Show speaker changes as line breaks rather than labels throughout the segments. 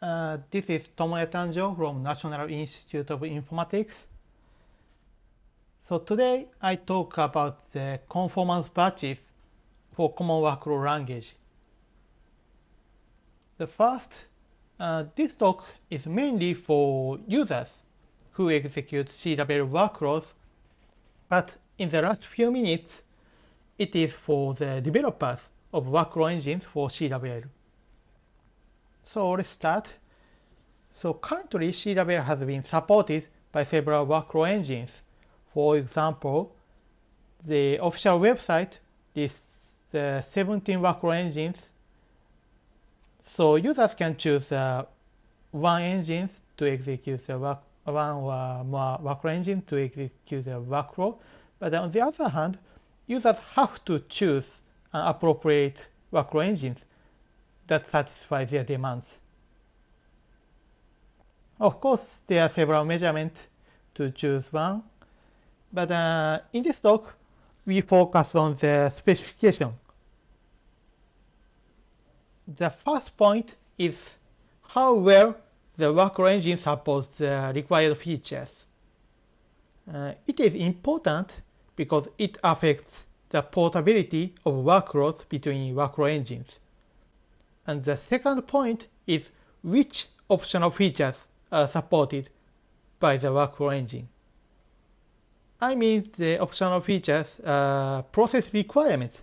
Uh, this is Tomoya Tanjo from National Institute of Informatics. So today I talk about the conformance badges for common workflow language. The first, uh, this talk is mainly for users who execute CWL workflows, but in the last few minutes, it is for the developers of workflow engines for CWL. So let's start. So currently CWL has been supported by several workflow engines. For example, the official website lists the 17 workflow engines. So users can choose uh, one engine to execute the work, one or more workflow engine to execute the workflow. But on the other hand, users have to choose an appropriate workflow engines that satisfy their demands. Of course, there are several measurements to choose one, but uh, in this talk, we focus on the specification. The first point is how well the workflow engine supports the required features. Uh, it is important because it affects the portability of workloads between workflow engines. And the second point is which optional features are supported by the workflow engine. I mean the optional features are process requirements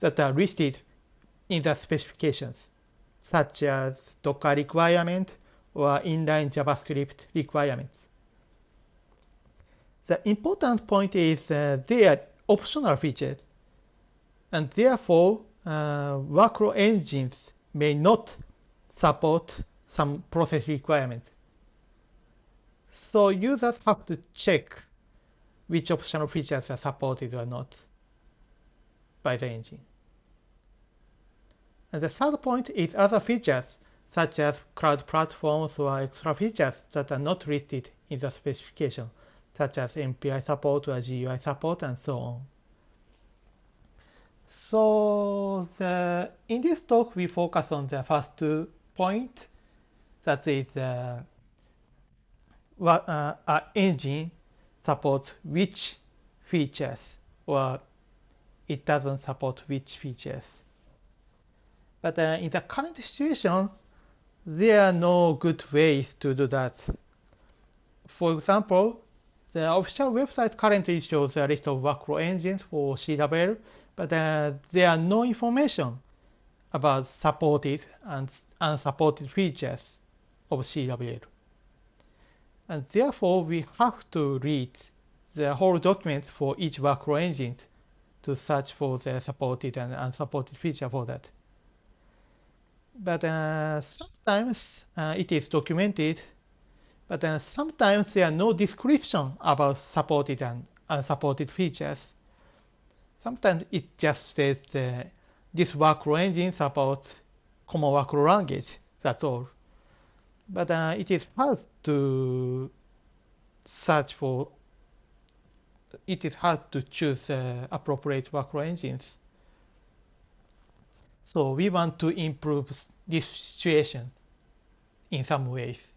that are listed in the specifications, such as Docker requirement or inline JavaScript requirements. The important point is uh, they are optional features, and therefore uh, workflow engines may not support some process requirements. So users have to check which optional features are supported or not by the engine. And the third point is other features such as cloud platforms or extra features that are not listed in the specification, such as MPI support or GUI support and so on. So the, in this talk, we focus on the first two points, that is uh, what uh, engine supports which features or it doesn't support which features. But uh, in the current situation, there are no good ways to do that. For example, the official website currently shows a list of workflow engines for CWL, but uh, there are no information about supported and unsupported features of CWL. And therefore, we have to read the whole document for each workflow engine to search for the supported and unsupported feature for that. But uh, sometimes uh, it is documented, but uh, sometimes there are no description about supported and unsupported features. Sometimes it just says uh, this workflow engine supports common workflow language, that's all. But uh, it is hard to search for, it is hard to choose uh, appropriate workflow engines. So we want to improve this situation in some ways.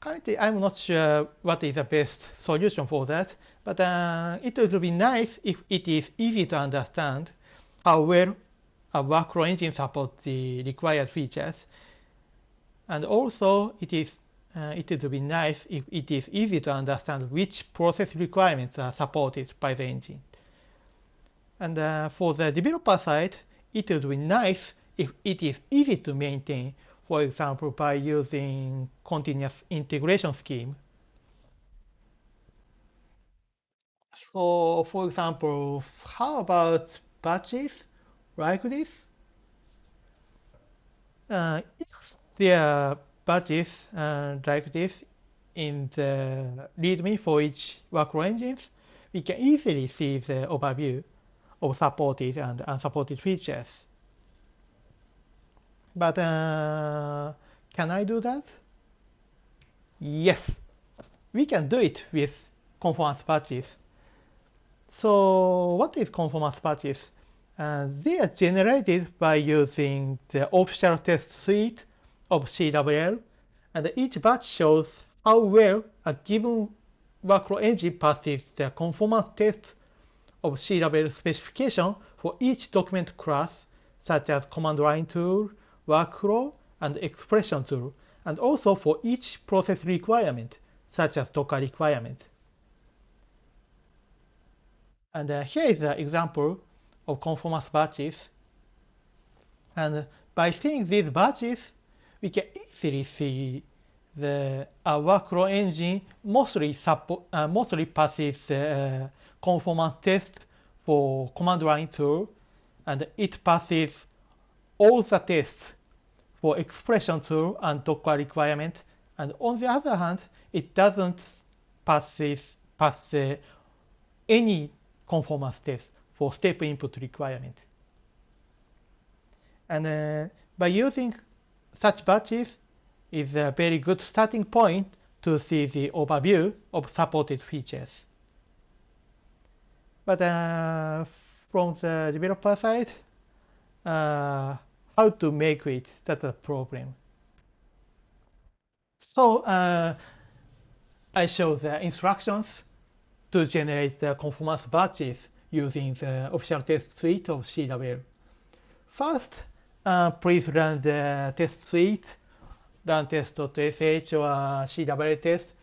Currently, I'm not sure what is the best solution for that, but uh, it would be nice if it is easy to understand how well a workflow engine supports the required features. And also, it is uh, it would be nice if it is easy to understand which process requirements are supported by the engine. And uh, for the developer side, it would be nice if it is easy to maintain for example, by using continuous integration scheme. So, for example, how about badges like this? Uh, if there are badges uh, like this in the README for each workflow engines, we can easily see the overview of supported and unsupported features. But uh, can I do that? Yes, we can do it with conformance badges. So what is conformance badges? Uh, they are generated by using the official test suite of CWL, and each badge shows how well a given workflow engine passes the conformance test of CWL specification for each document class, such as command line tool, workflow, and expression tool, and also for each process requirement, such as Docker requirement. And uh, here is an example of conformance badges. And by seeing these badges, we can easily see the uh, workflow engine mostly support, uh, mostly passes uh, conformance test for command line tool, and it passes all the tests for expression tool and Docker requirement. And on the other hand, it doesn't pass, this, pass uh, any conformance test for step input requirement. And uh, by using such badges is a very good starting point to see the overview of supported features. But uh, from the developer side, uh, how to make it, that's a problem. So uh, I show the instructions to generate the conformance badges using the official test suite of CWL. First, uh, please run the test suite, run test.sh or CWL test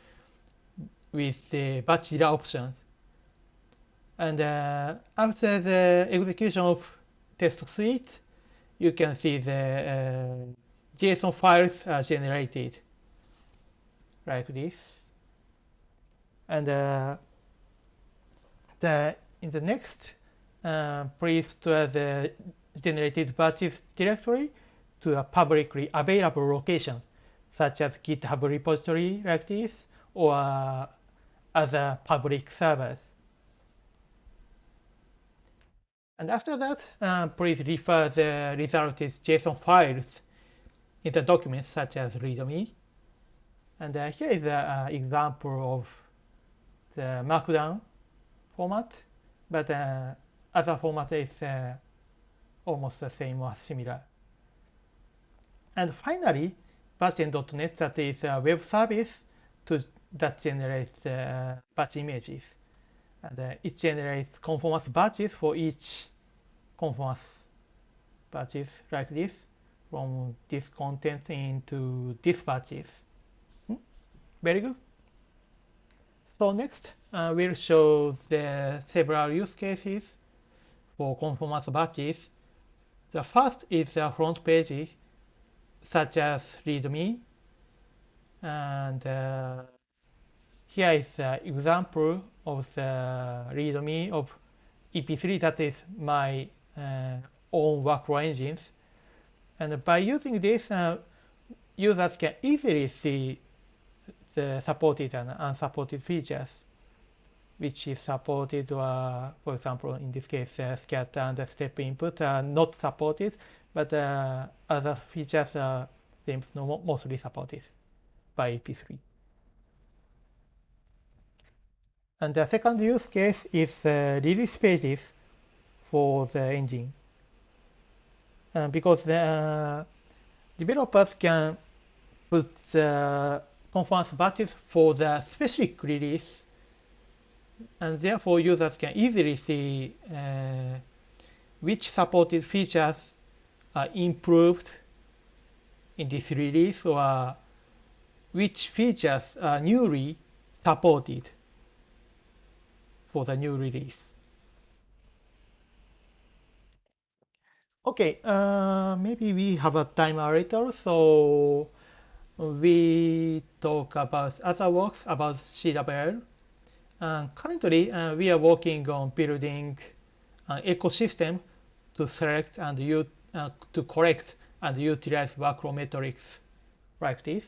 with the badge option. And uh, after the execution of test suite, you can see the uh, JSON files are generated like this. And uh, the in the next, uh, please to the generated badges directory to a publicly available location, such as GitHub repository like this, or other public servers. And after that, uh, please refer the resulted JSON files in the documents such as README. And uh, here is an example of the Markdown format, but uh, other format is uh, almost the same or similar. And finally, badgen.net that is a web service to, that generates uh, badge images. And uh, it generates conformance badges for each conformance badges like this from this content into this badges. Hmm? Very good. So next, uh, we'll show the several use cases for conformance batches. The first is the front page, such as README. And uh, here is an example of the README of EP3 that is my uh, own workflow engines. And by using this, uh, users can easily see the supported and unsupported features, which is supported, or for example, in this case, uh, scatter and step input are not supported, but uh, other features seems mostly supported by EP3. And the second use case is uh, release pages for the engine. Uh, because the uh, developers can put the conference badges for the specific release, and therefore users can easily see uh, which supported features are improved in this release or which features are newly supported for the new release. Okay, uh, maybe we have a time a so we talk about other works about CWL. Currently, uh, we are working on building an ecosystem to select and uh, to collect and utilize workflow metrics like this.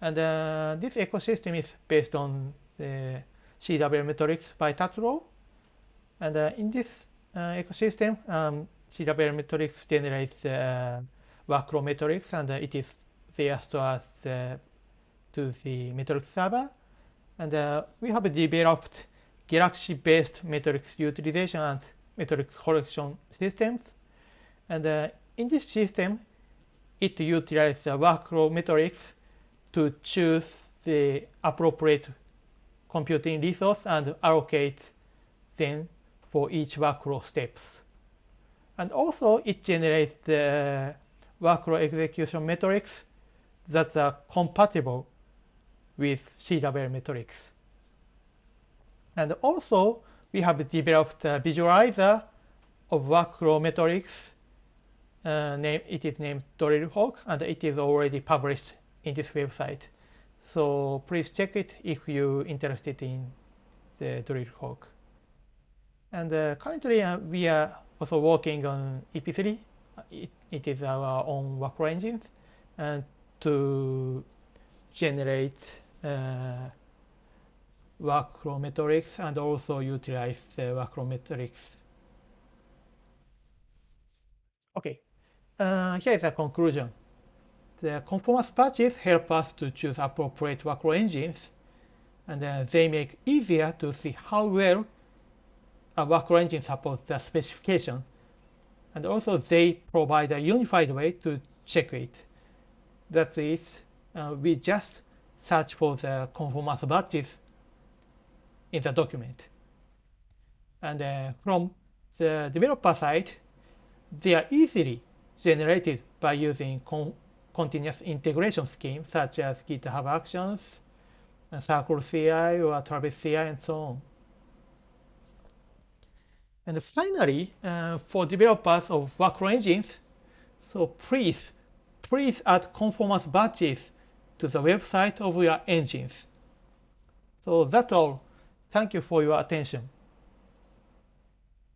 And uh, this ecosystem is based on the CWL metrics by Tazro. And uh, in this uh, ecosystem, um, metrics generates workflow metrics, and it is there stored to the metrics server. And uh, we have developed Galaxy-based metrics utilization and metrics collection systems. And uh, in this system, it utilizes the workflow metrics to choose the appropriate computing resource and allocate them for each workflow steps. And also it generates the workflow execution metrics that are compatible with CWL metrics. And also we have developed a visualizer of workflow metrics. Uh, name, it is named DrillHawk and it is already published in this website. So please check it if you're interested in the DrillHawk. And uh, currently uh, we are also working on EP3. It, it is our own workflow engine and to generate uh, workflow metrics and also utilize the workflow metrics. Okay, uh, here is a conclusion. The conformance badges help us to choose appropriate workflow engines, and they make easier to see how well a workflow engine supports the specification. And also they provide a unified way to check it. That is, uh, we just search for the conformance badges in the document. And uh, from the developer side, they are easily generated by using con continuous integration schemes such as GitHub Actions, Circle CI, or Travis CI, and so on. And finally, uh, for developers of workflow engines, so please, please add conformance badges to the website of your engines. So that's all. Thank you for your attention.